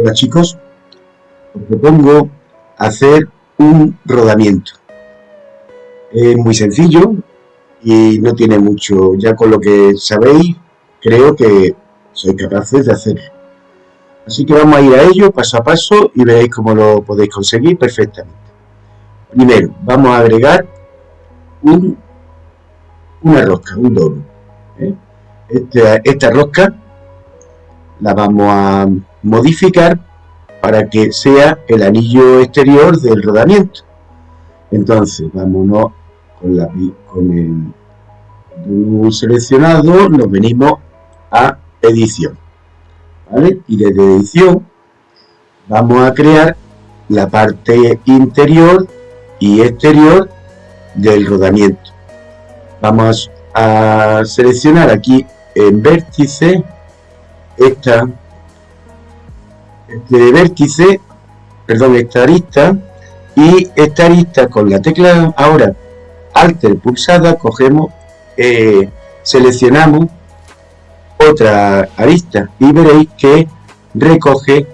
Hola chicos, os propongo hacer un rodamiento. Es muy sencillo y no tiene mucho, ya con lo que sabéis, creo que sois capaces de hacerlo. Así que vamos a ir a ello paso a paso y veréis cómo lo podéis conseguir perfectamente. Primero, vamos a agregar un, una rosca, un doble. ¿eh? Esta, esta rosca la vamos a modificar para que sea el anillo exterior del rodamiento. Entonces, vámonos con, la, con el seleccionado, nos venimos a edición. ¿vale? Y desde edición vamos a crear la parte interior y exterior del rodamiento. Vamos a seleccionar aquí en vértice esta este vértice, perdón, esta arista y esta arista con la tecla ahora alter pulsada cogemos, eh, seleccionamos otra arista y veréis que recoge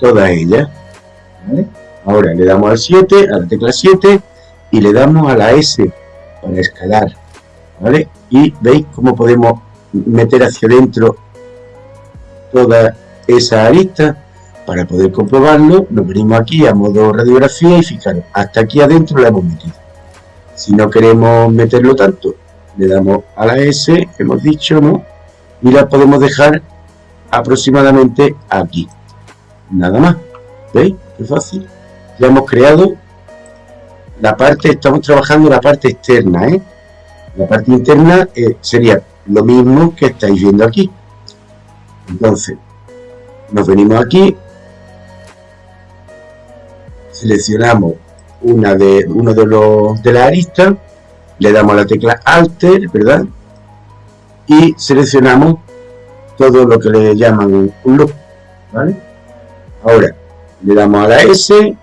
toda ella Ahora le damos al 7, a la tecla 7 y le damos a la S para escalar. ¿vale? Y veis cómo podemos meter hacia adentro toda esa arista. Para poder comprobarlo nos venimos aquí a modo radiografía y fijaros hasta aquí adentro la hemos metido. Si no queremos meterlo tanto le damos a la S hemos dicho no y la podemos dejar aproximadamente aquí. Nada más. ¿veis? qué fácil. Ya hemos creado la parte estamos trabajando la parte externa ¿eh? la parte interna eh, sería lo mismo que estáis viendo aquí entonces nos venimos aquí, seleccionamos una de, uno de los de la arista, le damos la tecla Alter, ¿verdad? Y seleccionamos todo lo que le llaman un loop, ¿vale? Ahora, le damos a la S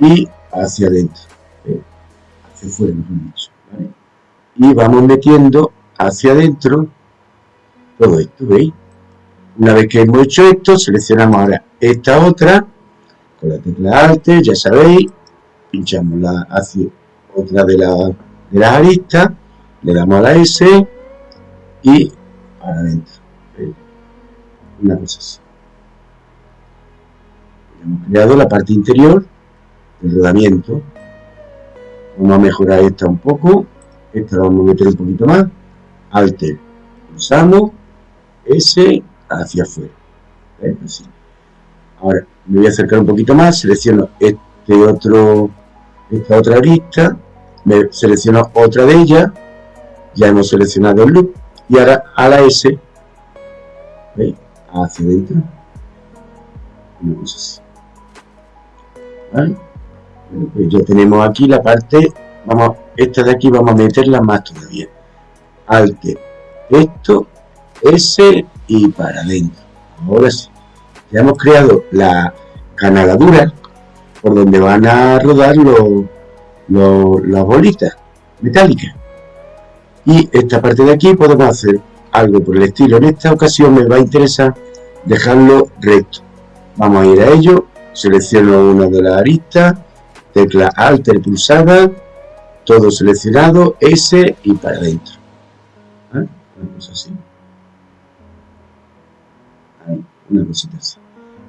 y hacia adentro, ¿eh? hacia afuera, dicho, ¿vale? Y vamos metiendo hacia adentro todo esto, ¿veis? Una vez que hemos hecho esto, seleccionamos ahora esta otra con la tecla Alt, ya sabéis, pinchamos la hacia otra de, la, de las aristas, le damos a la S y para adentro. Una cosa así. Hemos creado la parte interior del rodamiento. Vamos a mejorar esta un poco. Esta la vamos a meter un poquito más. Alter. Pulsamos. S hacia afuera. Ahora me voy a acercar un poquito más, selecciono este otro, esta otra arista, me selecciono otra de ellas, ya hemos seleccionado el loop, y ahora a la S, hacia adentro, una cosa así. Bueno, pues ya tenemos aquí la parte, vamos, esta de aquí vamos a meterla más todavía. Alt, esto, S y para adentro. Ahora sí, ya hemos creado la canaladura por donde van a rodar los, las bolitas metálicas. Y esta parte de aquí podemos hacer algo por el estilo. En esta ocasión me va a interesar dejarlo recto. Vamos a ir a ello, selecciono una de las aristas, tecla Alter pulsada, todo seleccionado, S y para adentro. ¿Eh? así una cosita así.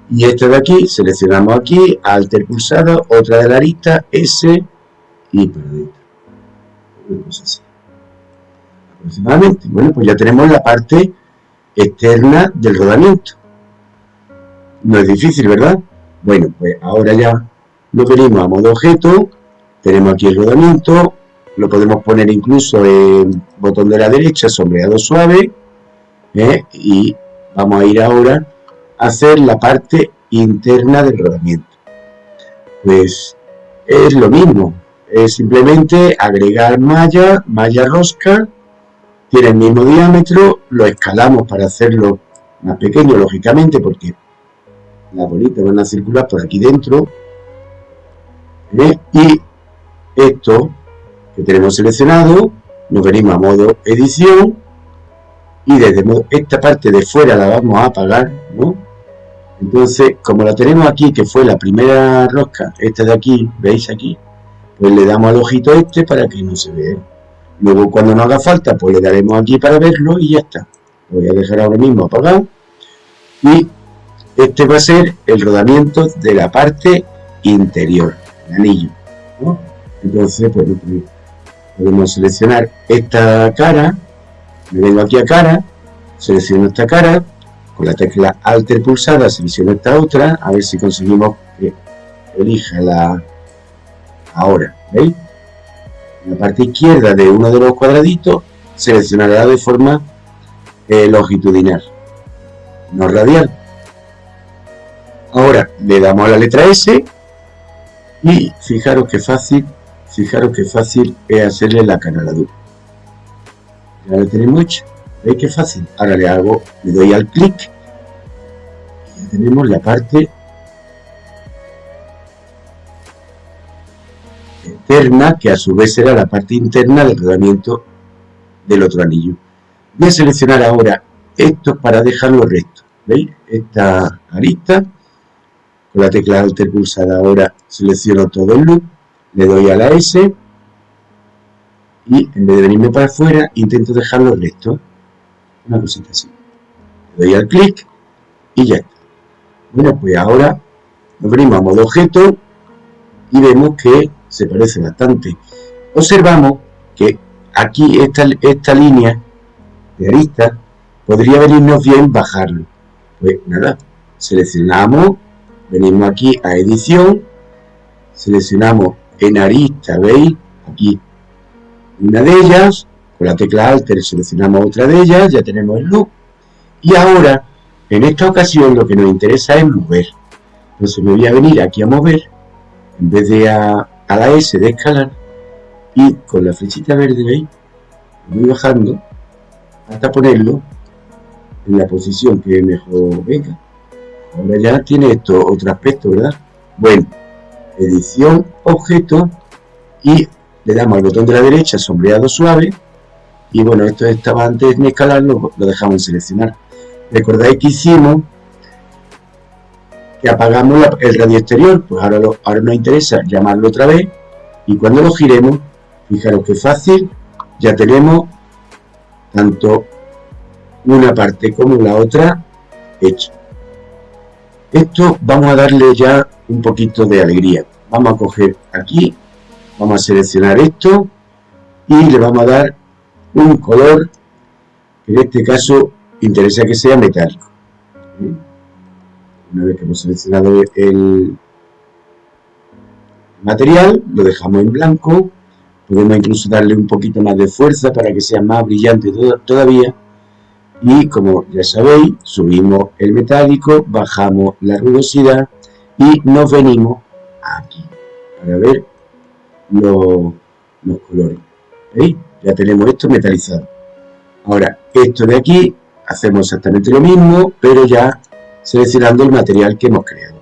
Y esto de aquí, seleccionamos aquí, alter pulsado, otra de la lista, S y dentro. Una cosa así. Aproximadamente. Bueno, pues ya tenemos la parte externa del rodamiento. No es difícil, ¿verdad? Bueno, pues ahora ya lo venimos a modo objeto, tenemos aquí el rodamiento, lo podemos poner incluso en botón de la derecha, sombreado suave, ¿eh? y vamos a ir ahora hacer la parte interna del rodamiento. Pues es lo mismo, es simplemente agregar malla, malla rosca, tiene el mismo diámetro, lo escalamos para hacerlo más pequeño, lógicamente, porque las bolitas van a circular por aquí dentro. ¿eh? Y esto que tenemos seleccionado, nos venimos a modo edición y desde esta parte de fuera la vamos a apagar, ¿no? Entonces, como la tenemos aquí, que fue la primera rosca, esta de aquí, ¿veis aquí? Pues le damos al ojito este para que no se vea. Luego cuando no haga falta, pues le daremos aquí para verlo y ya está. Voy a dejar ahora mismo apagado. Y este va a ser el rodamiento de la parte interior, el anillo. Entonces, pues podemos seleccionar esta cara, me vengo aquí a cara, selecciono esta cara, con la tecla Alter pulsada selecciono esta otra, a ver si conseguimos que elija la ahora, ¿veis? En la parte izquierda de uno de los cuadraditos seleccionará de forma eh, longitudinal, no radial. Ahora le damos a la letra S y fijaros que fácil, fijaros que fácil es hacerle la canaladura. Ya lo tenemos hecho. ¿Veis qué fácil? Ahora le hago, le doy al clic y tenemos la parte externa, que a su vez será la parte interna del rodamiento del otro anillo. Voy a seleccionar ahora esto para dejarlo recto. ¿Veis? Esta arista, con la tecla Alt pulsada ahora selecciono todo el loop, le doy a la S y en vez de venirme para afuera intento dejarlo recto una cosita así. Le doy al clic y ya está. Bueno, pues ahora nos venimos a modo objeto y vemos que se parece bastante. Observamos que aquí esta, esta línea de arista podría venirnos bien bajarlo. Pues nada, seleccionamos, venimos aquí a edición, seleccionamos en arista, ¿veis? Aquí una de ellas, con la tecla Alter seleccionamos otra de ellas, ya tenemos el loop. Y ahora, en esta ocasión, lo que nos interesa es mover. Entonces me voy a venir aquí a mover, en vez de a, la S de escalar, y con la flechita verde, ¿veis? Voy bajando hasta ponerlo en la posición que mejor venga. Ahora ya tiene esto otro aspecto, ¿verdad? Bueno, edición, objeto, y le damos al botón de la derecha, sombreado suave, y bueno, esto estaba antes en escalar, lo, dejamos seleccionar. Recordáis que hicimos que apagamos el radio exterior, pues ahora, ahora nos interesa llamarlo otra vez y cuando lo giremos, fijaros que fácil, ya tenemos tanto una parte como la otra hecha. Esto vamos a darle ya un poquito de alegría. Vamos a coger aquí, vamos a seleccionar esto y le vamos a dar un color en este caso interesa que sea metálico una vez que hemos seleccionado el material lo dejamos en blanco. Podemos incluso darle un poquito más de fuerza para que sea más brillante todavía. Y como ya sabéis subimos el metálico bajamos la rugosidad y nos venimos aquí para ver los, los colores. ¿veis? Ya tenemos esto metalizado. Ahora, esto de aquí, hacemos exactamente lo mismo, pero ya seleccionando el material que hemos creado.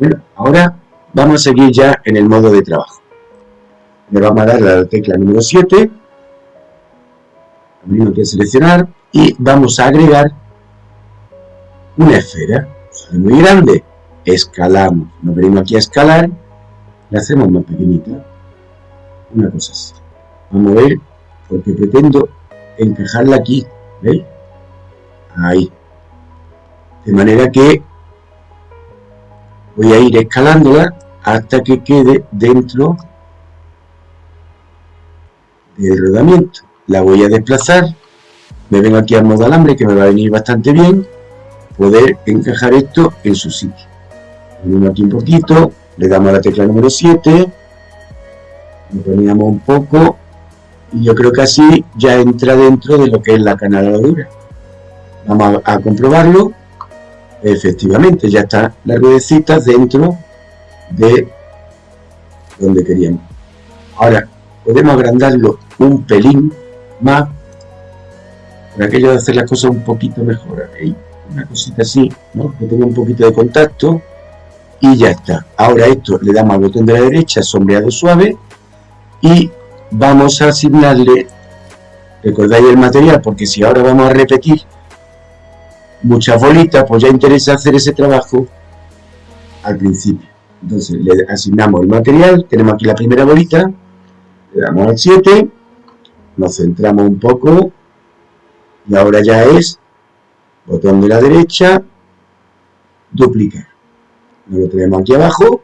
Bueno, ahora vamos a seguir ya en el modo de trabajo. Le vamos a dar la tecla número 7, lo mismo que seleccionar, y vamos a agregar una esfera, muy grande, escalamos, nos venimos aquí a escalar, la hacemos más pequeñita, una cosa así a mover porque pretendo encajarla aquí, ¿veis? Ahí. De manera que voy a ir escalándola hasta que quede dentro del rodamiento. La voy a desplazar, me vengo aquí al modo alambre que me va a venir bastante bien, poder encajar esto en su sitio. Venimos aquí un poquito, le damos la tecla número 7, lo poníamos un poco y yo creo que así ya entra dentro de lo que es la canaladura. Vamos a, comprobarlo. Efectivamente, ya está la ruedecita dentro de donde queríamos. Ahora, podemos agrandarlo un pelín más para aquello de hacer las cosas un poquito mejor. Una cosita así, ¿no? que tenga un poquito de contacto y ya está. Ahora esto le damos al botón de la derecha, sombreado suave y vamos a asignarle, recordáis el material, porque si ahora vamos a repetir, muchas bolitas, pues ya interesa hacer ese trabajo al principio. Entonces le asignamos el material, tenemos aquí la primera bolita, le damos al 7, nos centramos un poco y ahora ya es botón de la derecha, duplicar. lo tenemos aquí abajo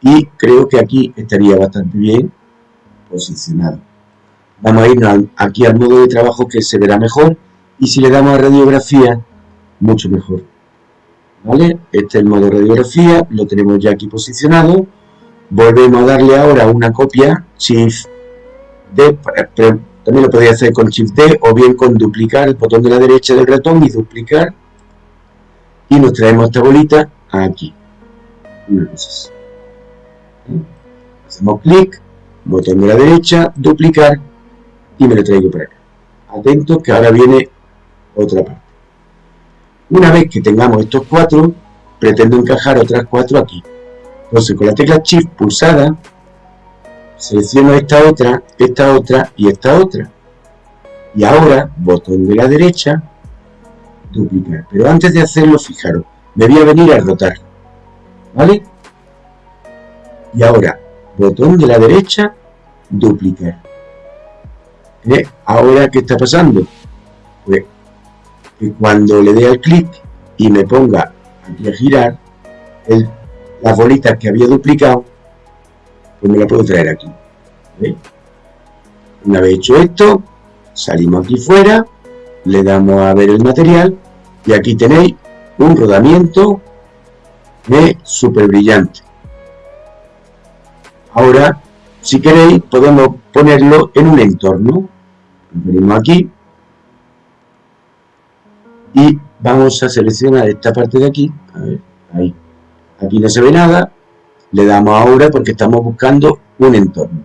y creo que aquí estaría bastante bien posicionado. Vamos a irnos aquí al modo de trabajo que se verá mejor y si le damos a radiografía, mucho mejor. ¿Vale? Este es el modo radiografía, lo tenemos ya aquí posicionado. Volvemos a darle ahora una copia, Shift D, pero también lo podría hacer con Shift D o bien con duplicar el botón de la derecha del ratón y duplicar. Y nos traemos esta bolita aquí. Hacemos clic, botón de la derecha, duplicar y me lo traigo para acá. Atentos que ahora viene otra parte. Una vez que tengamos estos cuatro, pretendo encajar otras cuatro aquí. Entonces con la tecla Shift pulsada, selecciono esta otra, esta otra y esta otra. Y ahora, botón de la derecha, duplicar. Pero antes de hacerlo, fijaros, me voy a venir a rotar. ¿Vale? Y ahora, botón de la derecha, duplicar. ¿Eh? Ahora, ¿qué está pasando? Pues que cuando le dé al clic y me ponga aquí a girar, las bolitas que había duplicado, pues me la puedo traer aquí. Una vez hecho esto, salimos aquí fuera, le damos a ver el material y aquí tenéis un rodamiento de super brillante. Ahora, si queréis, podemos ponerlo en un entorno. Venimos aquí y vamos a seleccionar esta parte de aquí. A ver, ahí. Aquí no se ve nada. Le damos ahora porque estamos buscando un entorno.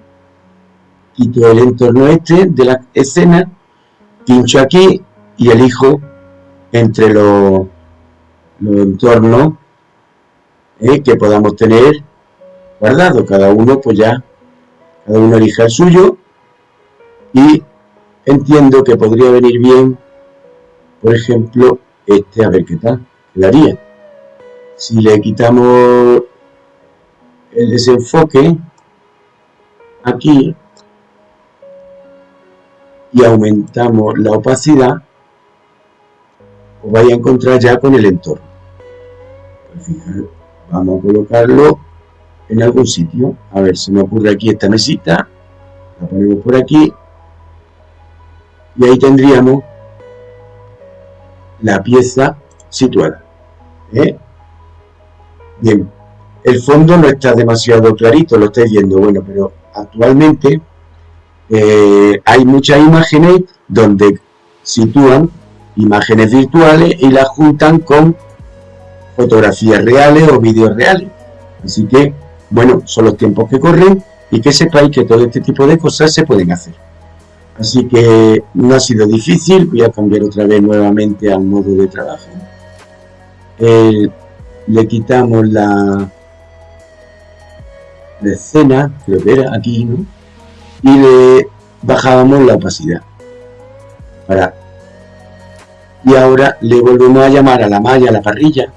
Quito el entorno este de la escena, pincho aquí y elijo entre los, los entornos eh, que podamos tener guardado. Cada uno, pues ya, cada uno elija el suyo y entiendo que podría venir bien, por ejemplo, este, a ver qué tal, quedaría. Si le quitamos el desenfoque aquí y aumentamos la opacidad, os vais a encontrar ya con el entorno. Pues vamos a colocarlo en algún sitio. A ver, se me ocurre aquí esta mesita, la ponemos por aquí y ahí tendríamos la pieza situada. ¿eh? Bien, el fondo no está demasiado clarito, lo estáis viendo, bueno, pero actualmente eh, hay muchas imágenes donde sitúan imágenes virtuales y las juntan con fotografías reales o vídeos reales. Así que, bueno, son los tiempos que corren y que sepáis que todo este tipo de cosas se pueden hacer. Así que no ha sido difícil, voy a cambiar otra vez nuevamente al modo de trabajo. le quitamos la, la escena, creo que era aquí, ¿no? Y le bajábamos la opacidad. Para. Y ahora le volvemos a llamar a la malla, a la parrilla,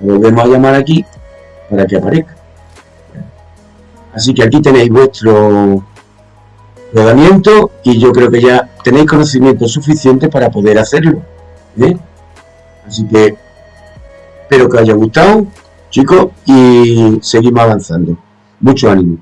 le volvemos a llamar aquí para que aparezca. Así que aquí tenéis vuestro rodamiento y yo creo que ya tenéis conocimiento suficiente para poder hacerlo. ¿eh? Así que espero que os haya gustado, chicos, y seguimos avanzando. Mucho ánimo.